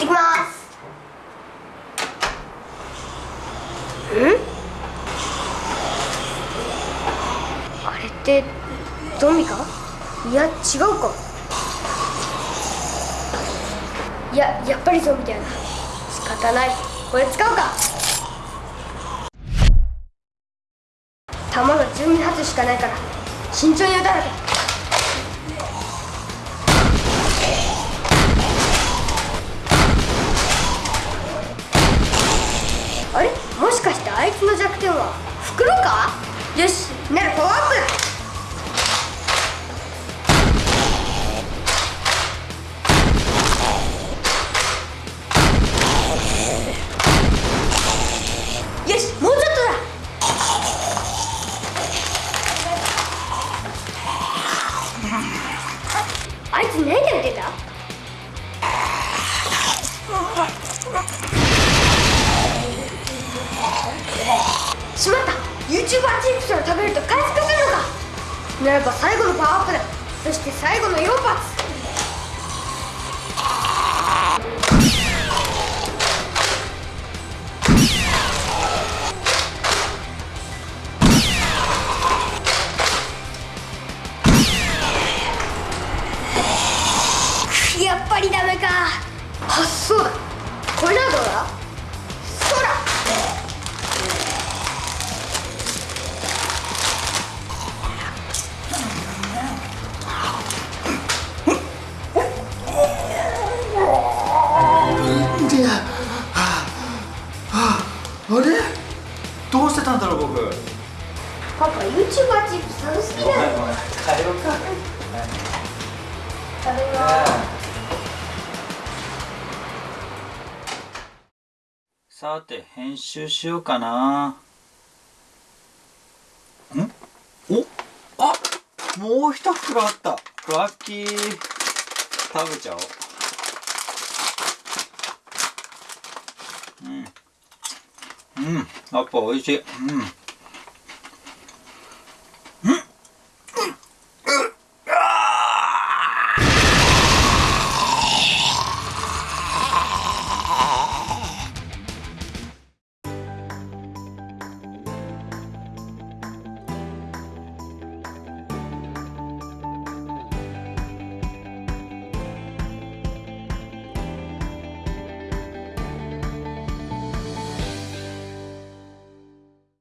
ってきます。ん？あれってゾンビかいや違うか。いややっぱりゾンビだよな。仕方ない。これ使うか。弾が12発しかないから慎重に撃たなきゃ。つの弱点は？袋か？よし。なるパワーアップ。よしもうちょっとだ。あいつ何やってた？しまった。YouTuber チップスを食べると回復するのかならば最後のパワーアップだ。そして最後の4発やっぱりダメか。あそうだ。どうしてたんだろう僕。パパ YouTuber チップス楽しみだよごめん帰ろうか。食べますさて編集しようかな。ん？お？あ！もう一袋あった。ラッキー。食べちゃおう。うんうんやっぱ美味しいうん